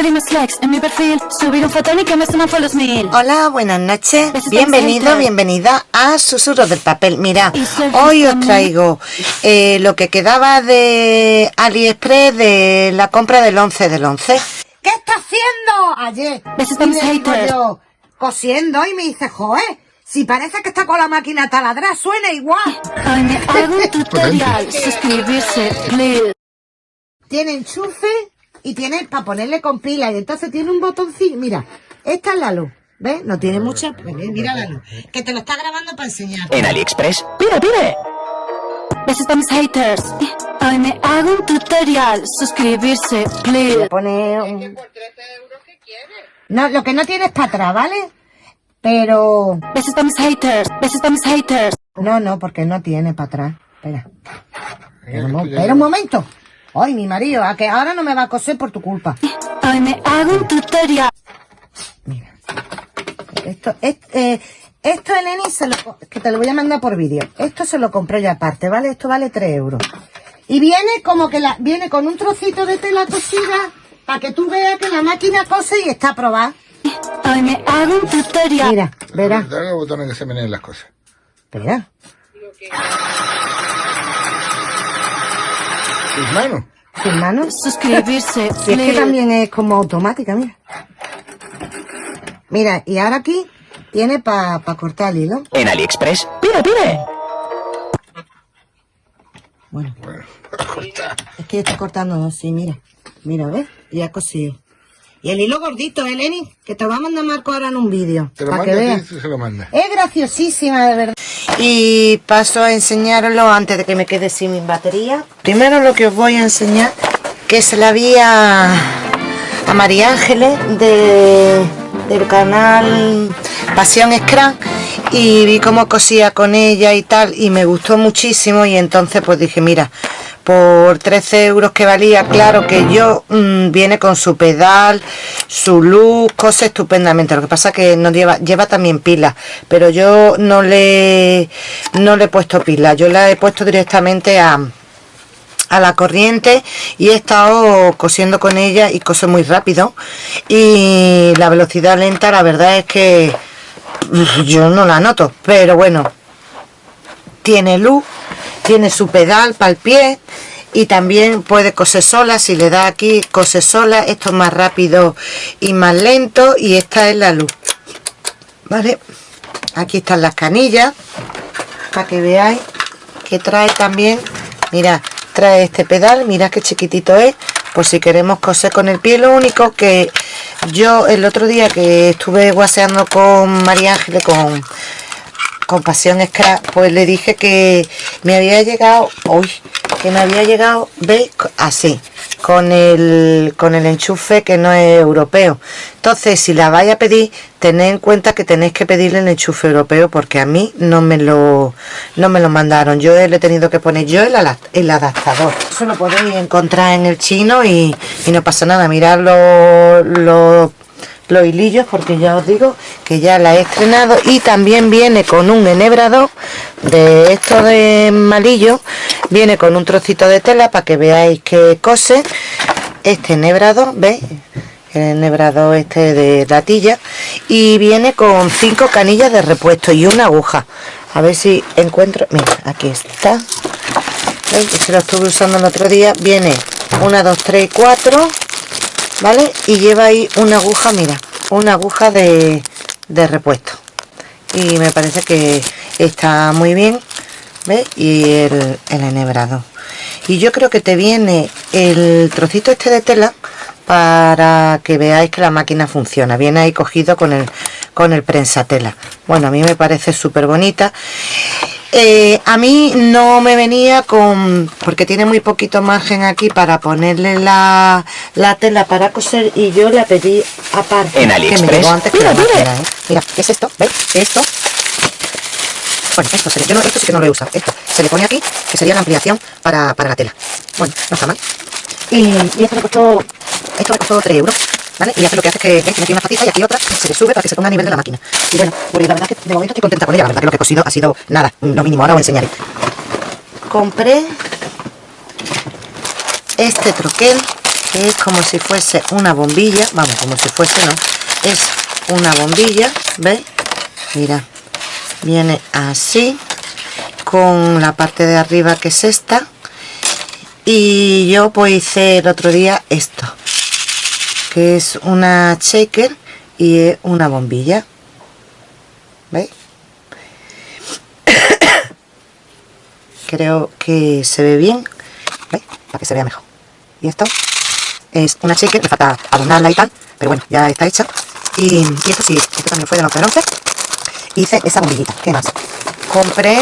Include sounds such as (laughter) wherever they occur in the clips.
pedir más likes en mi perfil, subir un fotón y que me suman por los mil. Hola, buenas noches. Bienvenido, bienvenida a Susurros del Papel. Mira, hoy os traigo eh, lo que quedaba de AliExpress de la compra del 11 del 11. ¿Qué está haciendo? Ayer. Haters. yo, cosiendo y me dice, joder, si parece que está con la máquina taladra, suena igual. Hoy me hago un (laughs) tutorial, suscribirse, please. Tiene enchufe y tiene para ponerle con pila y entonces tiene un botoncito. Mira, esta es la luz. ¿Ves? No tiene mucha. pues Mira la luz. Que te lo está grabando para enseñar. En AliExpress, pide, pide. Besos a mis haters. Hoy me hago un tutorial, suscribirse, please. Pone un... No, lo que no tiene es para atrás, ¿vale? Pero... Besos a mis haters, besos a mis haters. No, no, porque no tiene para atrás. Espera. Espera un, mo- espera un momento. Ay, mi marido, a que ahora no me va a coser por tu culpa. Hoy me hago un tutorial. Mira. Esto, es, eh, esto, Eleni, se lo, que te lo voy a mandar por vídeo. Esto se lo compré yo aparte, ¿vale? Esto vale 3 euros. Y viene como que la, viene con un trocito de tela cosida para que tú veas que la máquina cose y está aprobada. Hoy me hago un tutorial. Mira, verás. Dale los botones que se meneen las cosas. Tus manos. Tus manos. Suscribirse, (laughs) Si es que también es como automática, mira. Mira, y ahora aquí tiene para cortar el hilo. En AliExpress, pide, pide. Bueno. Es que está cortando así, mira. Mira, ¿ves? Y ha cosido. Y el hilo gordito, ¿eh, Lenny? Que te lo va a mandar Marco ahora en un vídeo. Te lo Para que manda veas. ti y se lo manda. Es graciosísima, de verdad. Y paso a enseñarlo antes de que me quede sin mi batería. Primero lo que os voy a enseñar, que se la vi a, a María Ángeles de, del canal Pasión Scrum y vi cómo cosía con ella y tal y me gustó muchísimo y entonces pues dije mira por 13 euros que valía claro que yo mm, viene con su pedal su luz cose estupendamente. Lo que pasa que no lleva lleva también pila pero yo no le no le he puesto pila yo la he puesto directamente a a la corriente y he estado cosiendo con ella y cose muy rápido. Y la velocidad lenta la verdad es que yo no la noto pero bueno tiene luz tiene su pedal para el pie y también puede coser sola si le da aquí cose sola esto es más rápido y más lento y esta es la luz vale aquí están las canillas para que veáis que trae también mira trae este pedal mira qué chiquitito es por si queremos coser con el pie lo único que yo el otro día que estuve guaseando con María Ángeles con con Pasión Scrap, pues le dije que me había llegado, uy, que me había llegado, ¿veis? Así, con el, con el enchufe que no es europeo. Entonces, si la vais a pedir, tened en cuenta que tenéis que pedirle el enchufe europeo porque a mí no me lo, no me lo mandaron. Yo le he tenido que poner yo el, el adaptador. Eso lo podéis encontrar en el chino y, y no pasa nada. Mirad los, los los hilillos porque ya os digo que ya la he estrenado y también viene con un enhebrador de esto de malillo viene con un trocito de tela para que veáis que cose este enhebrador veis el enhebrador este de latilla y viene con cinco canillas de repuesto y una aguja. A ver si encuentro mira aquí está. ¿Veis? se lo estuve usando el otro día. Viene una dos tres cuatro ¿vale? Y lleva ahí una aguja, mira, una aguja de, de repuesto. Y me parece que está muy bien, ¿ves? Y el, el enhebrado. Y yo creo que te viene el trocito este de tela para que veáis que la máquina funciona. Viene ahí cogido con el, con el prensatela. Bueno, a mí me parece súper bonita. Eh, a mí no me venía con porque tiene muy poquito margen aquí para ponerle la, la tela para coser y yo la pedí aparte En que me AliExpress. llegó antes que la Mira, mira. máquina, ¿eh? mira ¿qué es esto? ¿veis? esto bueno esto, se yo no, esto sí que no lo he usado esto se le pone aquí que sería la ampliación para, para la tela bueno no está mal y, y esto me costó esto me costó 3 euros ¿Vale? Y hace lo que hace es que ¿veis? tiene aquí una patita y aquí otra, se le sube para que se ponga a nivel de la máquina. Y bueno, pues la verdad es que de momento estoy contenta con ella. La verdad que lo que he cosido ha sido nada, lo mínimo. Ahora os enseñaré. Compré este troquel que es como si fuese una bombilla vamos como si fuese no es una bombilla ¿veis? mira viene así con la parte de arriba que es esta. Y yo pues hice el otro día esto que es una shaker y una bombilla. ¿veis? (coughs) creo que se ve bien ¿veis? para que se vea mejor. Y esto es una shaker, me falta adornarla y tal pero bueno, ya está hecha. Y, y esto sí, esto también fue de los 11 hice esa bombillita, ¿qué más? compré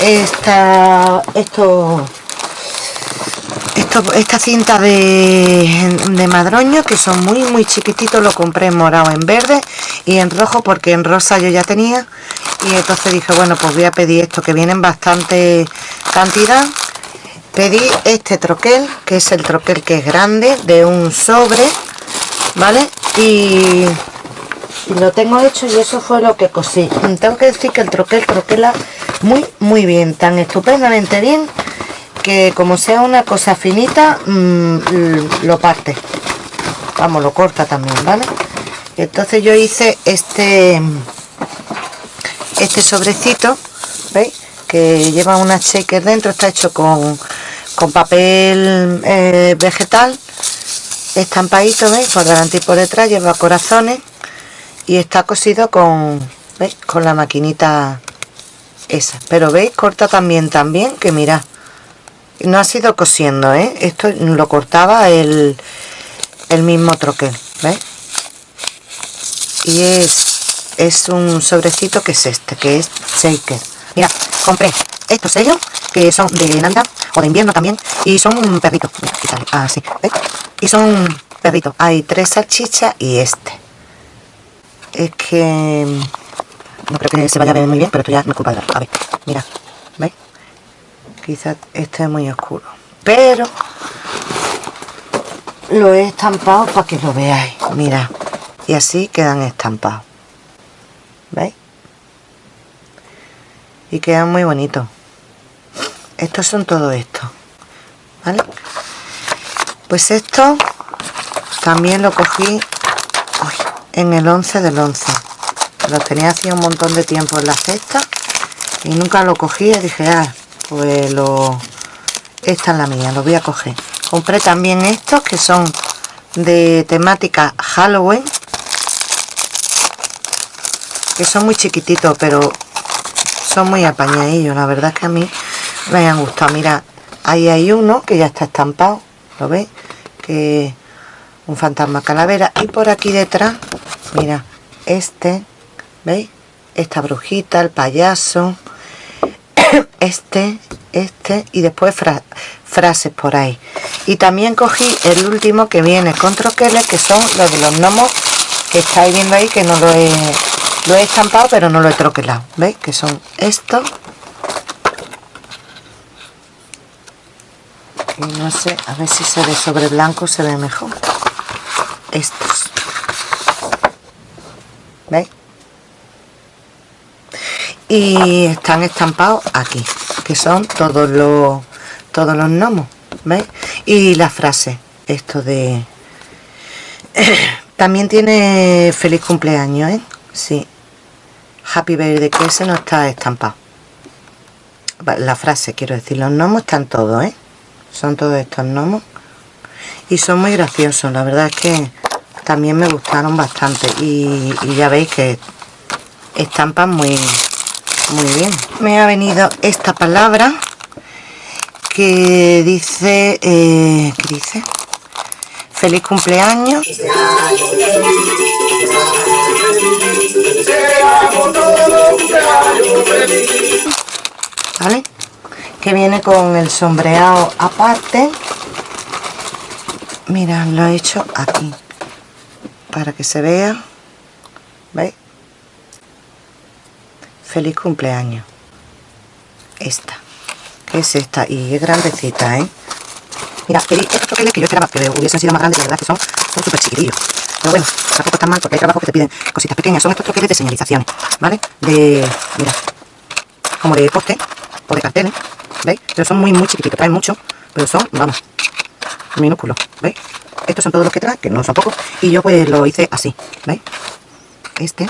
esta esto esto, esta cinta de, de madroño que son muy muy chiquititos lo compré en morado en verde y en rojo porque en rosa yo ya tenía. Y entonces dije bueno pues voy a pedir esto que vienen bastante cantidad. Pedí este troquel que es el troquel que es grande de un sobre vale y, y lo tengo hecho y eso fue lo que cosí. Tengo que decir que el troquel troquela muy muy bien tan estupendamente bien que como sea una cosa finita mm, lo parte. Vamos lo corta también vale entonces yo hice este este sobrecito veis que lleva una shaker dentro está hecho con, con papel eh, vegetal estampadito veis por delante y por detrás lleva corazones y está cosido con con la maquinita esa. Pero veis corta también también que mirad no ha sido cosiendo ¿eh? esto lo cortaba el, el mismo troquel y es es un sobrecito que es este que es shaker. Mira compré estos sellos que son de Navidad o de invierno también y son un perrito. Así ¿veis? y son perritos. Hay tres salchichas y este es que no creo que se vaya a ver muy bien pero esto ya me culpa de a ver mira ¿veis? quizás este es muy oscuro pero lo he estampado para que lo veáis mira y así quedan estampados ¿veis? y quedan muy bonitos estos son todo esto ¿vale? pues esto también lo cogí en el 11 del 11 lo tenía hacía un montón de tiempo en la cesta y nunca lo cogí y dije ah pues lo esta es la mía lo voy a coger compré también estos que son de temática Halloween que son muy chiquititos pero son muy apañadillos. La verdad es que a mí me han gustado. Mira ahí hay uno que ya está estampado lo veis que un fantasma calavera. Y por aquí detrás mira este veis esta brujita el payaso (coughs) este este y después frases por ahí. Y también cogí el último que viene con troqueles que son los de los gnomos que estáis viendo ahí que no lo he lo he estampado pero no lo he troquelado veis que son estos. Y no sé a ver si se ve sobre blanco se ve mejor estos veis y están estampados aquí que son todos los todos los gnomos ¿veis? y la frase esto de (coughs) también tiene feliz cumpleaños ¿eh? sí happy birthday que ese no está estampado la frase quiero decir los gnomos están todos ¿eh? son todos estos gnomos y son muy graciosos la verdad es que también me gustaron bastante y, ya veis que estampan muy muy bien me ha venido esta palabra que dice eh, ¿qué dice? feliz cumpleaños ¿vale? que viene con el sombreado aparte mira lo he hecho aquí para que se vea ¿veis? feliz cumpleaños esta es esta y es grandecita ¿eh? mira estos troqueles que yo esperaba que hubiesen sido más grandes la verdad que son son súper chiquitillos pero bueno tampoco están mal porque hay trabajos que te piden cositas pequeñas son estos troqueles de señalizaciones ¿vale? de mira como de poste o de carteles ¿veis? pero son muy muy chiquititos traen mucho pero son vamos minúsculos ¿veis? estos son todos los que trae, que no son pocos, y yo pues lo hice así, ¿veis? Este,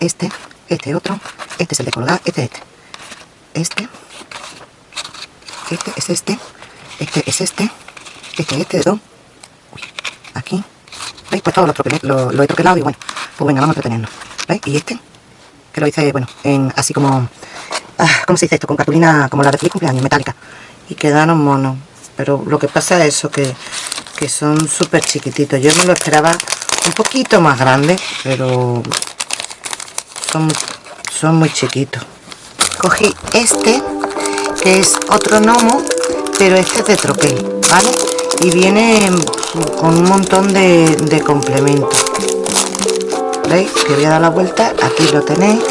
este, este otro, este es el de colgar, este, este, este, este es este, este es este, este, este de dos, aquí, ¿veis? Pues todo lo, lo, lo he troquelado y bueno, pues venga, vamos a entretenernos, ¿veis? Y este, que lo hice, bueno, en así como, ah, ¿cómo se dice esto? Con cartulina como la de feliz cumpleaños, metálica, y quedaron monos, pero lo que pasa es eso, que, que son súper chiquititos, yo me lo esperaba un poquito más grande, pero son, son muy chiquitos. Cogí este, que es otro gnomo, pero este es de troquel, ¿vale? Y viene con un montón de, de complementos. ¿Veis? Que voy a dar la vuelta, aquí lo tenéis,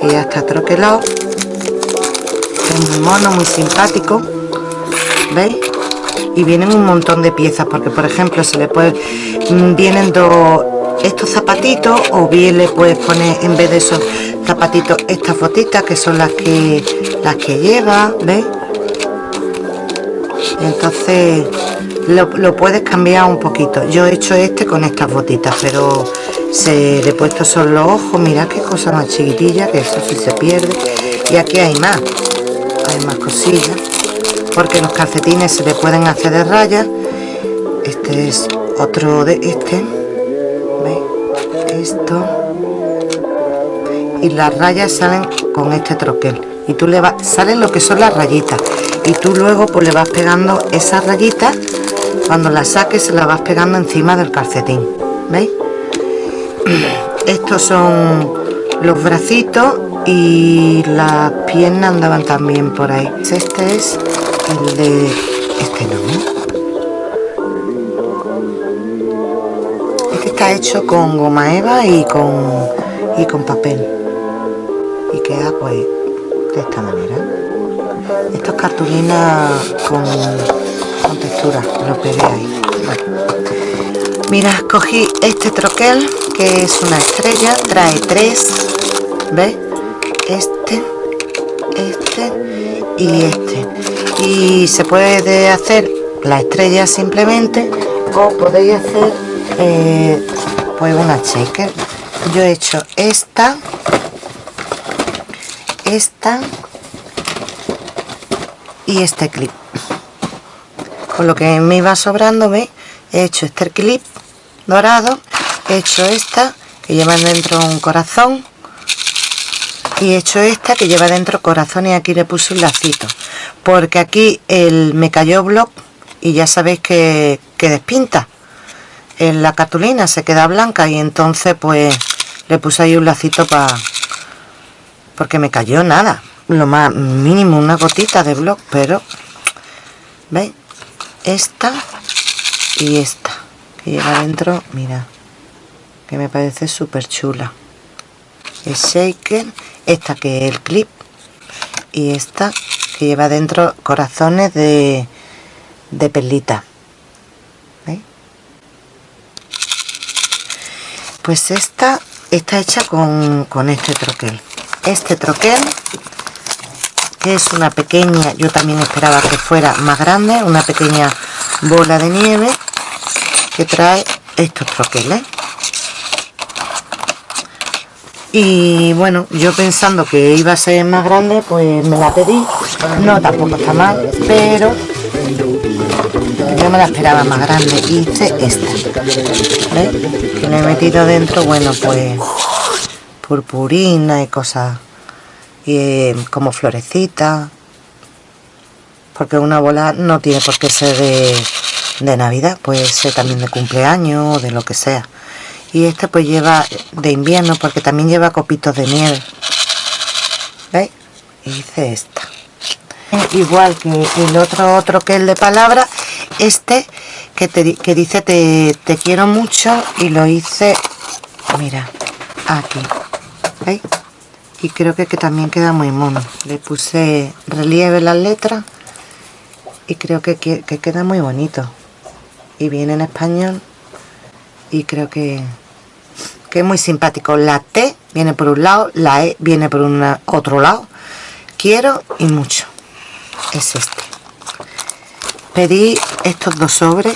que ya está troquelado. Es muy mono, muy simpático. ¿Veis? Y vienen un montón de piezas, porque por ejemplo se le puede. mm, Vienen dos estos zapatitos, o bien le puedes poner en vez de esos zapatitos estas botitas que son las que las que lleva, ¿ves? Entonces lo, lo puedes cambiar un poquito. Yo he hecho este con estas botitas, pero se le he puesto son los ojos. Mirad qué cosa más chiquitilla, que eso sí se pierde. Y aquí hay más, hay más cosillas, porque los calcetines se le pueden hacer de rayas. Este es otro de este. ¿Veis? Esto. Y las rayas salen con este troquel. Y tú le vas, salen lo que son las rayitas. Y tú luego pues le vas pegando esas rayitas. Cuando las saques se las vas pegando encima del calcetín. ¿Veis? (clears throat) Estos son los bracitos y las piernas andaban también por ahí. Este es el de... Este no. Este está hecho con goma eva y con, y con papel. Y queda pues de esta manera. Esto es cartulina con, con textura. Lo pegué ahí. Mira, cogí este troquel que es una estrella. Trae tres. ¿Ves? Este, este y este. Y se puede hacer la estrella simplemente o podéis hacer eh, pues una shaker. Yo he hecho esta esta y este clip. Con lo que me iba sobrando he hecho este clip dorado he hecho esta que lleva dentro un corazón y he hecho esta que lleva dentro corazón y aquí le puse un lacito. Porque aquí el me cayó block y ya sabéis que, que despinta. En la cartulina se queda blanca y entonces pues le puse ahí un lacito para porque me cayó nada. Lo más mínimo una gotita de block pero veis esta y esta que lleva dentro mira que me parece súper chula el shaker esta que es el clip y esta que lleva dentro corazones de de perlita ¿Veis? pues esta está hecha con, con este troquel este troquel que es una pequeña yo también esperaba que fuera más grande una pequeña bola de nieve que trae estos troqueles y bueno yo pensando que iba a ser más grande pues me la pedí no tampoco está mal pero yo me la esperaba más grande hice esta ¿Veis? que le he metido dentro bueno pues purpurina y cosas y eh, como florecita porque una bola no tiene por qué ser de, de navidad puede ser también de cumpleaños o de lo que sea y este pues lleva de invierno porque también lleva copitos de nieve. ¿veis? hice esta. Igual que el otro otro que el de palabra este que, te, que dice te, te quiero mucho y lo hice mira aquí. ¿veis? y creo que, que también queda muy mono. Le puse relieve las letras y creo que, que, que queda muy bonito. Y viene en español y creo que que es muy simpático. La T viene por un lado la E viene por un otro lado. Quiero y mucho. Es este. Pedí estos dos sobres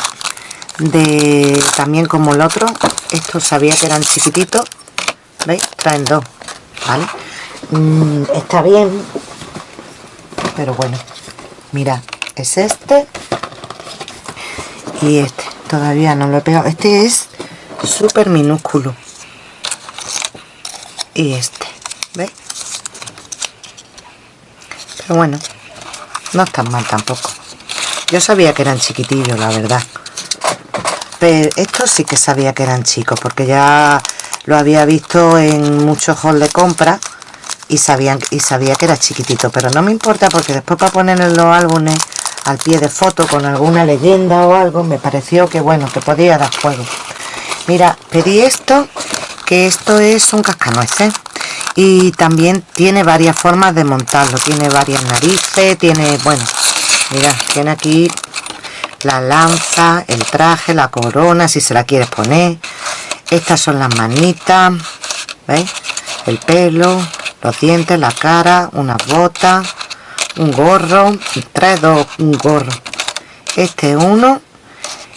de también como el otro. Estos sabía que eran chiquititos. Veis traen dos vale Mm, está bien. Pero bueno mira es este y este. Todavía no lo he pegado. Este es súper minúsculo y este ¿veis? pero bueno no están mal tampoco. Yo sabía que eran chiquitillos la verdad. Pero estos sí que sabía que eran chicos porque ya lo había visto en muchos halls de compra y sabían y sabía que era chiquitito. Pero no me importa porque después para poner en los álbumes al pie de foto con alguna leyenda o algo me pareció que bueno que podía dar juego mira pedí esto que esto es un cascanueces y también tiene varias formas de montarlo tiene varias narices tiene bueno mira tiene aquí la lanza el traje la corona si se la quieres poner estas son las manitas ¿veis? el pelo los dientes, la cara, una bota, un gorro, trae dos, un gorro. Este es uno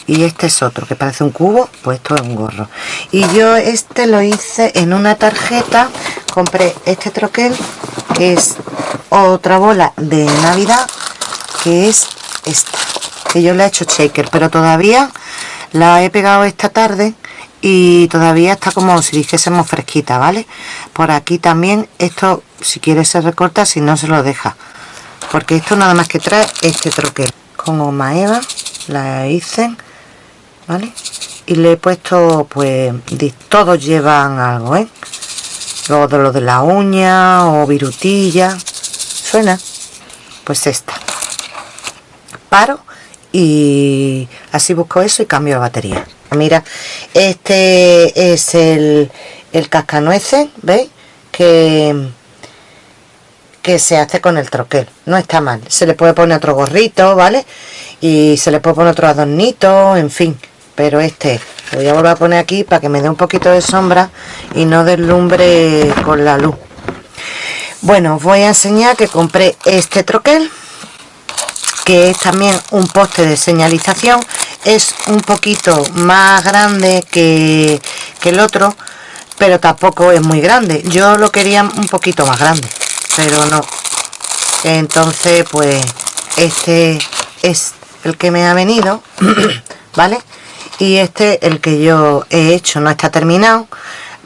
y este es otro, que parece un cubo, pues esto es un gorro. Y yo este lo hice en una tarjeta, compré este troquel, que es otra bola de Navidad, que es esta, que yo le he hecho shaker, pero todavía la he pegado esta tarde y todavía está como si dijésemos fresquita vale por aquí también esto si quiere se recorta si no se lo deja. Porque esto nada más que trae este troquel. Con goma eva la hice vale y le he puesto pues todos llevan algo ¿eh? luego de lo de la uña o virutilla suena pues esta. Paro y así busco eso y cambio de batería. Mira este es el, el cascanueces veis que que se hace con el troquel. No está mal. Se le puede poner otro gorrito vale y se le puede poner otro adornito en fin pero este lo voy a volver a poner aquí para que me dé un poquito de sombra y no deslumbre con la luz. Bueno os voy a enseñar que compré este troquel que es también un poste de señalización. Es un poquito más grande que, el otro pero tampoco es muy grande. Yo lo quería un poquito más grande pero no. Entonces pues este es el que me ha venido (clears throat) vale y este el que yo he hecho no está terminado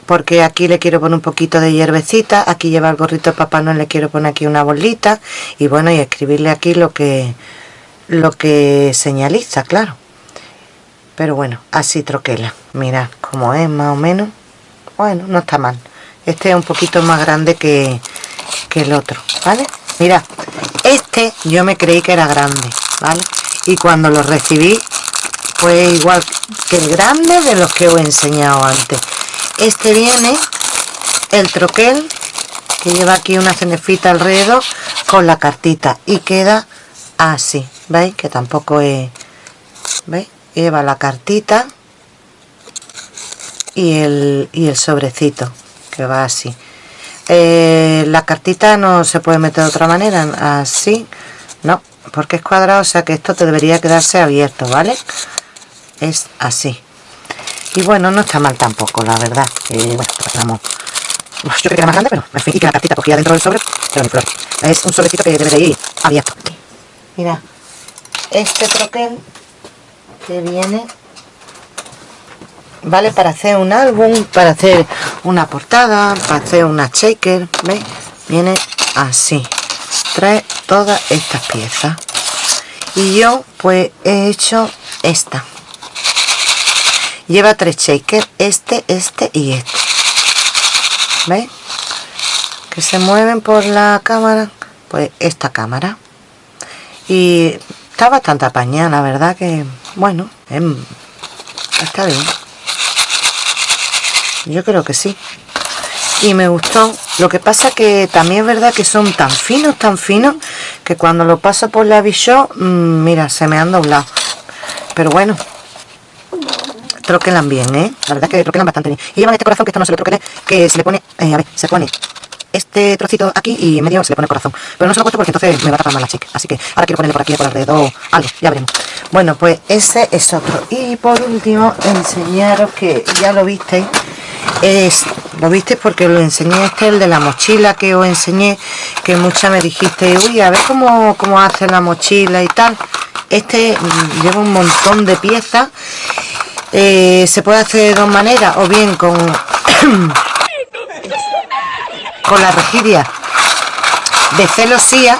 porque aquí le quiero poner un poquito de hierbecita aquí lleva el gorrito de papá no le quiero poner aquí una bolita y bueno y escribirle aquí lo que lo que señaliza claro. Pero bueno así troquela mira como es más o menos. Bueno no está mal. Este es un poquito más grande que, que el otro vale mira este yo me creí que era grande vale y cuando lo recibí fue igual que el grande de los que os he enseñado antes. Este viene el troquel que lleva aquí una cenefita alrededor con la cartita y queda así veis que tampoco es veis lleva la cartita y el, y el sobrecito que va así. Eh, la cartita no se puede meter de otra manera así no porque es cuadrado o sea que esto te debería quedarse abierto vale es así. Y bueno no está mal tampoco la verdad. Eh, bueno vamos yo creo que era más grande pero me fin que la cartita cogía dentro del sobre pero es un sobrecito que debe de ir abierto. Mira este troquel que viene vale para hacer un álbum para hacer una portada para hacer una shaker ¿veis? viene así. Trae todas estas piezas. Y yo pues he hecho esta lleva tres shakers este este y este. ¿veis? que se mueven por la cámara pues esta cámara. Y está bastante apañada la verdad que bueno em, está bien. Yo creo que sí. Y me gustó. Lo que pasa que también es verdad que son tan finos tan finos que cuando lo paso por la Bishop mmm, mira se me han doblado. Pero bueno troquelan bien, ¿eh? La verdad es que troquelan bastante bien. Y llevan este corazón que esto no se lo troquele, que se le pone, eh, a ver, se pone este trocito aquí y en medio se le pone corazón. Pero no se lo he puesto porque entonces me va a tapar más la chica. Así que ahora quiero ponerle por aquí, por alrededor, algo, ya veremos. Bueno, pues ese es otro. Y por último, enseñaros que ya lo visteis. Es, lo visteis porque lo enseñé este, el de la mochila que os enseñé, que muchas me dijiste, uy, a ver cómo, cómo hace la mochila y tal. Este mm, lleva un montón de piezas. Eh, se puede hacer de dos maneras, o bien con (coughs) con la regidia de celosía,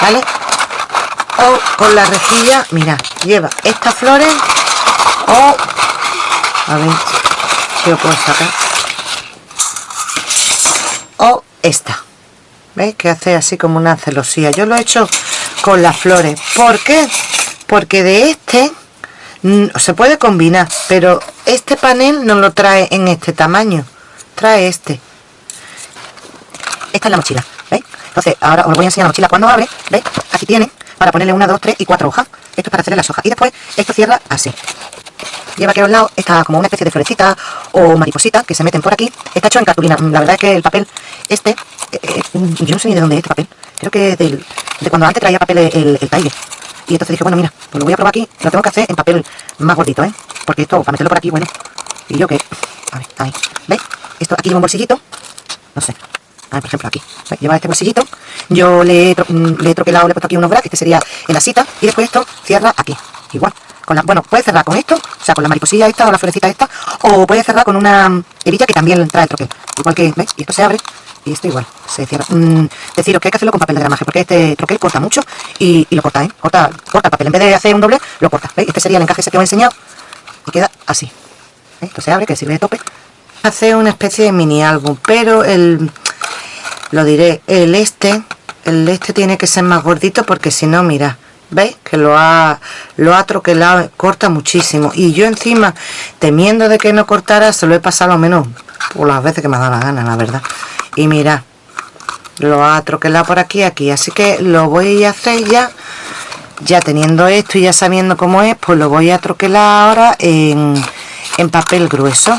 ¿vale? O con la rejilla, mira, lleva estas flores o, a ver si lo puedo sacar, o esta, ¿veis? Que hace así como una celosía. Yo lo he hecho con las flores. ¿Por qué? Porque de este se puede combinar, pero este panel no lo trae en este tamaño, trae este esta es la mochila, ¿veis? Entonces, ahora os voy a enseñar la mochila cuando abre, ¿veis? Aquí tiene para ponerle una, dos, tres y cuatro hojas. Esto es para hacerle las hojas. Y después, esto cierra así. Lleva aquí a un lado, está como una especie de florecita o mariposita que se meten por aquí. Está hecho en cartulina. La verdad es que el papel, este, eh, eh, yo no sé ni de dónde es este papel. Creo que del, de cuando antes traía papel el, el. Y entonces dije, bueno, mira, pues lo voy a probar aquí. Lo tengo que hacer en papel más gordito, ¿eh? Porque esto, para meterlo por aquí, bueno. Y yo que... A ver, ahí. ¿Veis? Esto aquí lleva un bolsillito. No sé, por ejemplo aquí, lleva este bolsillito, yo le he, mm, le he troquelado, le he puesto aquí unos brackets, que sería en la cita, y después esto cierra aquí, igual. Con la, bueno, puede cerrar con esto, o sea, con la mariposilla esta o la florecita esta, o puede cerrar con una hebilla que también trae el troquel. Igual que, ¿veis? Y esto se abre, y esto igual, se cierra. Mm, deciros que hay que hacerlo con papel de gramaje, porque este troquel corta mucho, y, lo corta, ¿eh? Corta, corta el papel, en vez de hacer un doble, lo corta, ¿veis? Este sería el encaje ese que os he enseñado, y queda así. Esto se abre, que sirve de tope. Hace una especie de mini álbum, pero el lo diré el este el este tiene que ser más gordito porque si no mira veis que lo ha lo ha troquelado corta muchísimo. Y yo encima temiendo de que no cortara se lo he pasado lo menos por las veces que me ha dado la gana la verdad. Y mira lo ha troquelado por aquí aquí. Así que lo voy a hacer ya. Ya teniendo esto y ya sabiendo cómo es pues lo voy a troquelar ahora en, en papel grueso.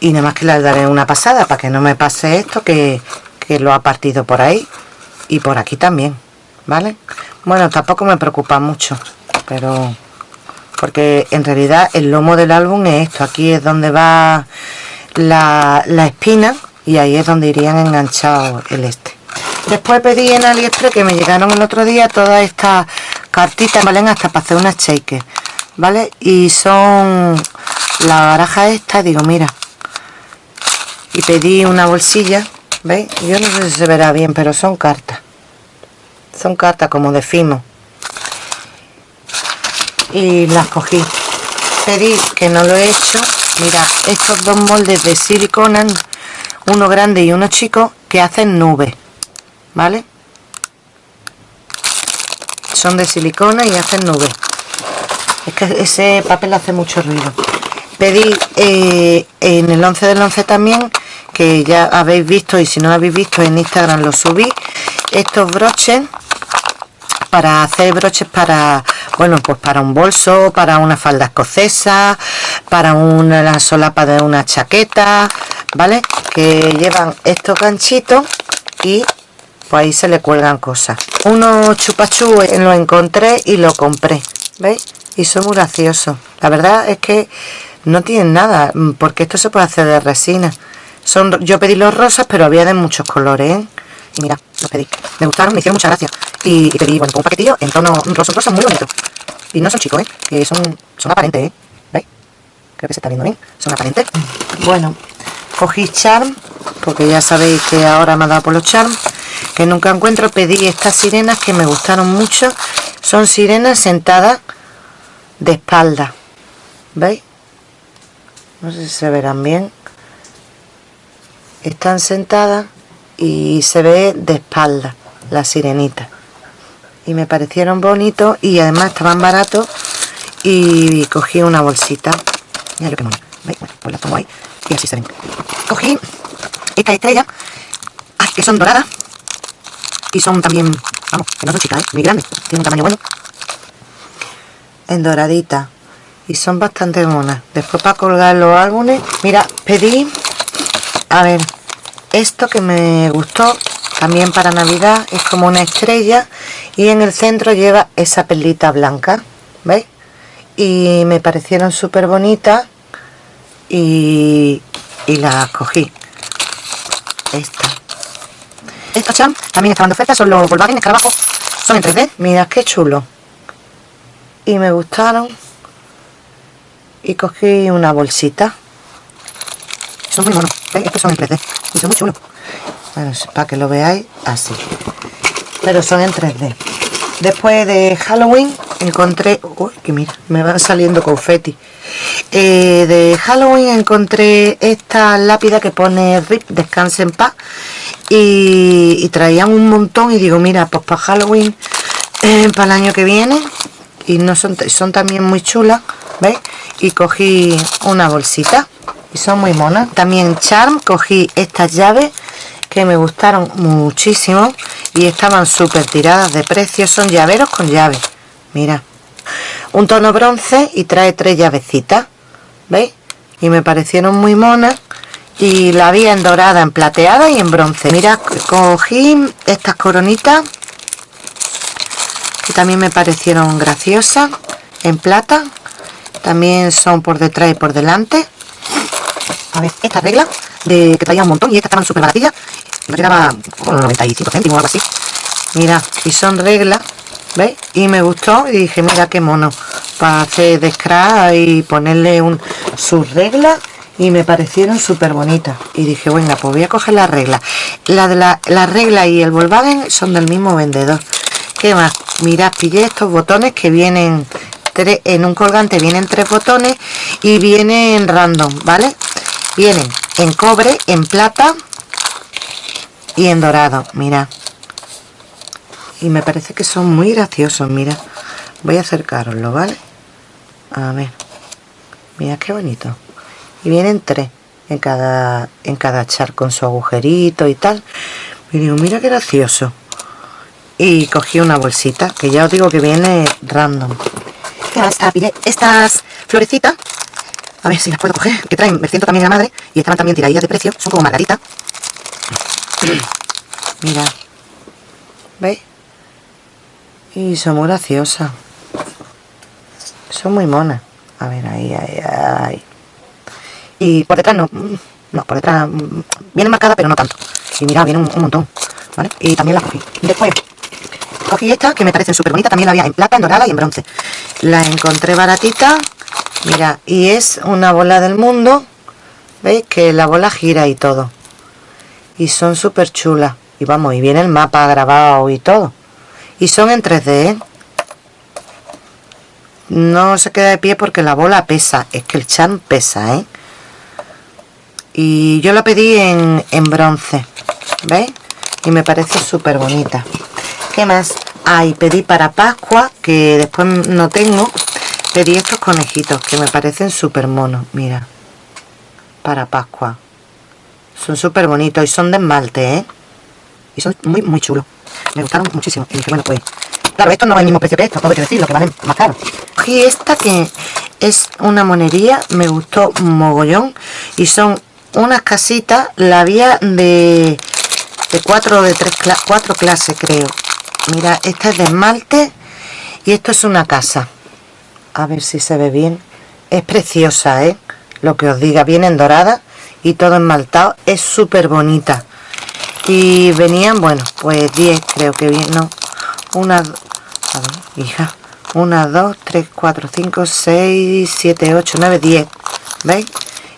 Y nada más que le daré una pasada para que no me pase esto que, lo ha partido por ahí y por aquí también vale bueno tampoco me preocupa mucho pero porque en realidad el lomo del álbum es esto. Aquí es donde va la, la espina y ahí es donde irían enganchados el este. Después pedí en aliexpress que me llegaron el otro día todas estas cartitas valen hasta para hacer unas shakers vale y son la baraja esta digo mira. Y pedí una bolsilla ¿veis? yo no sé si se verá bien pero son cartas son cartas como de fimo. Y las cogí. Pedí que no lo he hecho. Mira estos dos moldes de silicona uno grande y uno chico que hacen nubes vale son de silicona y hacen nubes es que ese papel hace mucho ruido. Pedí eh, en el 11 del 11 también que ya habéis visto y si no lo habéis visto en Instagram lo subí. Estos broches para hacer broches para bueno pues para un bolso para una falda escocesa para una solapa de una chaqueta vale que llevan estos ganchitos y pues ahí se le cuelgan cosas. Unos chupachú lo encontré y lo compré veis y son muy graciosos. La verdad es que no tienen nada porque esto se puede hacer de resina. Son, yo pedí los rosas, pero había de muchos colores, ¿eh? Y mira, los pedí. Me gustaron, me hicieron mucha gracia. Y, pedí, bueno, un paquetillo en tono rosa, rosa muy bonito. Y no son chicos, ¿eh? Que son, son aparentes, ¿eh? ¿Veis? Creo que se está viendo bien. Son aparentes. Bueno, cogí charm, porque ya sabéis que ahora me ha dado por los charm, que nunca encuentro. Pedí estas sirenas que me gustaron mucho. Son sirenas sentadas de espalda. ¿Veis? No sé si se verán bien están sentadas y se ve de espalda la sirenita. Y me parecieron bonitos y además estaban baratos y cogí una bolsita. Mira lo que mola bueno, pues la pongo ahí y así se ven. Cogí esta estrella que son doradas y son también vamos, que no son chicas, ¿eh? muy grandes tienen un tamaño bueno. En doradita y son bastante monas. Después para colgar los álbumes mira pedí a ver esto que me gustó también para navidad es como una estrella y en el centro lleva esa perlita blanca ¿veis? y me parecieron súper bonitas y, y las cogí. Esta. Estos cham también estaban de oferta son los Volkswagen Escarabajo son en 3D mirad qué chulo. Y me gustaron. Y cogí una bolsita son muy monos ¿veis? estos son en 3D y son muy chulos bueno, para que lo veáis así. Pero son en 3D después de Halloween encontré uy, que mira, me van saliendo confeti. Eh, de Halloween encontré esta lápida que pone RIP, descanse en paz. Y, y traían un montón y digo, mira, pues para Halloween eh, para el año que viene. Y no son, son también muy chulas ¿veis? y cogí una bolsita y son muy monas. También Charm, cogí estas llaves que me gustaron muchísimo y estaban súper tiradas de precio. Son llaveros con llave mira. Un tono bronce y trae tres llavecitas ¿veis? y me parecieron muy monas y la había en dorada, en plateada y en bronce. Mira, cogí estas coronitas que también me parecieron graciosas en plata. También son por detrás y por delante a ver, esta regla de que traía un montón y estas estaban súper baratillas me quedaba con 95 céntimos o algo así mira, y son reglas ¿veis? y me gustó y dije mira qué mono para hacer de scratch y ponerle un sus reglas y me parecieron súper bonitas y dije bueno pues voy a coger la regla la de la, la regla y el Volkswagen son del mismo vendedor ¿qué más? mirad pillé estos botones que vienen tres, en un colgante vienen tres botones y vienen random ¿vale? Vienen en cobre, en plata y en dorado mira. Y me parece que son muy graciosos mira. Voy a acercaroslo vale a ver. Mira qué bonito. Y vienen tres en cada en cada char con su agujerito y tal. Y digo mira qué gracioso y cogí una bolsita que ya os digo que viene random. Hasta pillé estas florecitas a ver si las puedo coger que traen el también de la madre y estaban también tiradillas de precio son como margaritas (clears throat) mira. ¿veis? y son muy graciosas. Son muy monas. A ver ahí, ahí, ahí. Y por detrás no no, por detrás vienen marcadas pero no tanto. Y mira, viene un, montón ¿vale? y también las cogí. Después cogí esta que me parece súper bonita también la había en plata, en dorada y en bronce. La encontré baratita mira, y es una bola del mundo veis que la bola gira y todo y son súper chulas y vamos, y viene el mapa grabado y todo y son en 3D ¿eh? no se queda de pie porque la bola pesa es que el charm pesa ¿eh? y yo la pedí en, en bronce ¿veis? y me parece súper bonita ¿qué más? ah, y pedí para Pascua que después no tengo pedí estos conejitos que me parecen súper monos mira. Para Pascua. Son súper bonitos y son de esmalte ¿eh? y son muy muy chulos. Me gustaron muchísimo. Y dije bueno pues claro esto no es el mismo precio que esto todo hay que decirlo que valen más caro. Y esta que es una monería me gustó mogollón. Y son unas casitas la había de de cuatro de tres cuatro clases creo. Mira esta es de esmalte y esto es una casa a ver si se ve bien. Es preciosa eh lo que os diga viene en dorada y todo esmaltado es súper bonita y venían bueno pues 10 creo que bien no una a ver, hija. Una 2 3 4 5 6 7 8 9 10 veis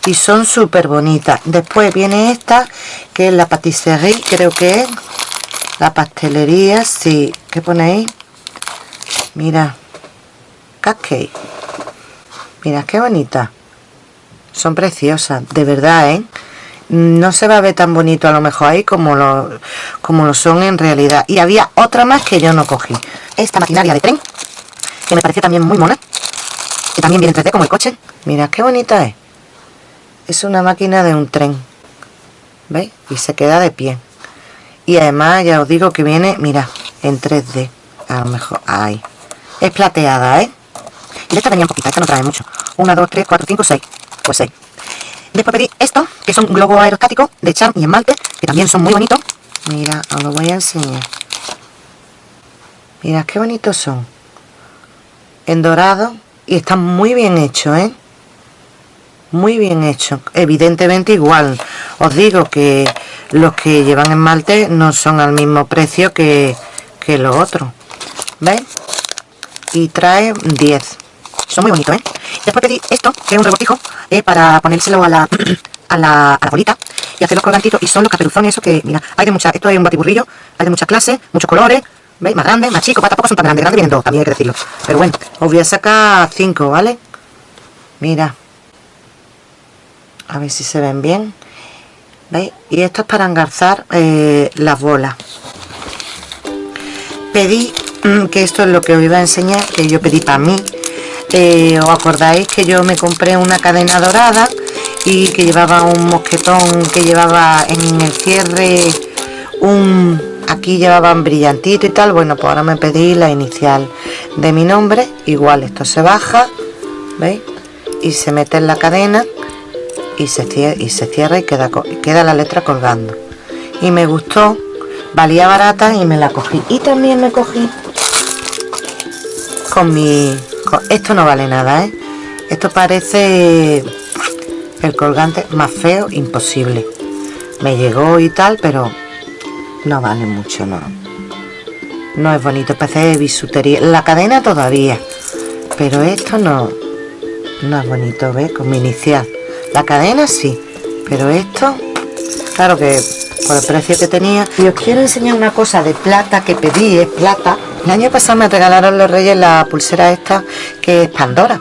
y son súper bonitas después viene esta que es la patisserie creo que es. La pastelería sí. ¿qué ponéis? mira cupcake. Mira qué bonita. Son preciosas de verdad ¿eh? no se va a ver tan bonito a lo mejor ahí como lo, como lo son en realidad. Y había otra más que yo no cogí. Esta maquinaria de tren que me pareció también muy mona que también viene en 3D como el coche. Mira qué bonita es. Es una máquina de un tren ¿veis? y se queda de pie. Y además ya os digo que viene mira en 3D a lo mejor ahí. Es plateada ¿eh? Y esta venía poquita, esta no trae mucho 1, 2, 3, 4, 5, 6 pues 6 Después pedí esto, que son globo aerostático de charm y esmalte, que también son muy bonitos. Mira, os lo voy a enseñar. Mira qué bonitos son. En dorado y están muy bien hechos, ¿eh? Muy bien hechos. Evidentemente igual. Os digo que los que llevan esmalte no son al mismo precio que, que los otros. ¿Veis? Y trae 10. Son muy bonitos, ¿eh? Después pedí esto, que es un rebortijo, eh, para ponérselo a la, (clears throat) a la, a la bolita y hacer los colgantitos. Y son los caperuzones, eso que, mira, hay de muchas, esto es un batiburrillo, hay de muchas clases, muchos colores, ¿veis? Más grandes, más chicos, tampoco son tan grandes, grandes vienen dos, también hay que decirlo. Pero bueno, os voy a sacar cinco, ¿vale? Mira. A ver si se ven bien. ¿Veis? Y esto es para engarzar eh, las bolas. Pedí, mm, que esto es lo que os iba a enseñar, que yo pedí para mí. Eh, ¿Os acordáis que yo me compré una cadena dorada y que llevaba un mosquetón que llevaba en el cierre un... Aquí llevaban brillantito y tal. Bueno, pues ahora me pedí la inicial de mi nombre. Igual esto se baja, ¿veis? Y se mete en la cadena y se cierra y, se cierra y queda, queda la letra colgando y me gustó valía barata y me la cogí y también me cogí con mi esto no vale nada ¿eh? esto parece el colgante más feo imposible me llegó y tal pero no vale mucho no no es bonito parece de bisutería la cadena todavía pero esto no no es bonito ¿ves? con mi inicial la cadena sí, pero esto, claro que por el precio que tenía. Y os quiero enseñar una cosa de plata que pedí, es plata. El año pasado me regalaron los reyes la pulsera esta que es Pandora.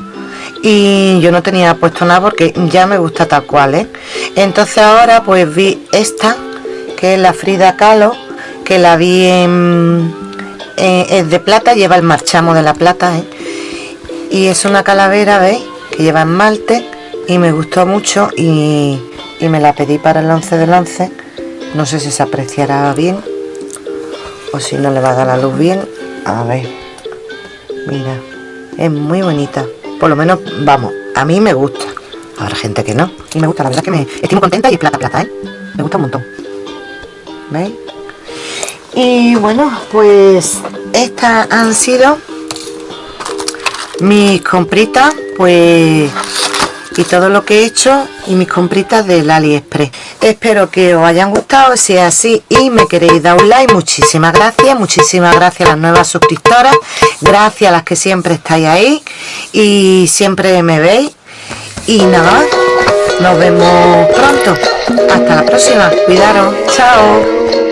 Y yo no tenía puesto nada porque ya me gusta tal cual, ¿eh? Entonces ahora pues vi esta, que es la Frida Kahlo, que la vi en, es de plata, lleva el marchamo de la plata, ¿eh? Y es una calavera, ¿veis? Que lleva esmalte y me gustó mucho y, me la pedí para el 11 del 11 no sé si se apreciará bien o si no le va a dar la luz bien a ver. Mira es muy bonita. Por lo menos vamos a mí me gusta. Habrá gente que no. Y me gusta la verdad que me estoy muy contenta y plata plata ¿eh? me gusta un montón. ¿veis? y bueno pues estas han sido mis compritas pues y todo lo que he hecho y mis compritas del aliexpress. Espero que os hayan gustado si es así y me queréis dar un like muchísimas gracias muchísimas gracias a las nuevas suscriptoras gracias a las que siempre estáis ahí y siempre me veis. Y nada nos vemos pronto. Hasta la próxima cuidaros chao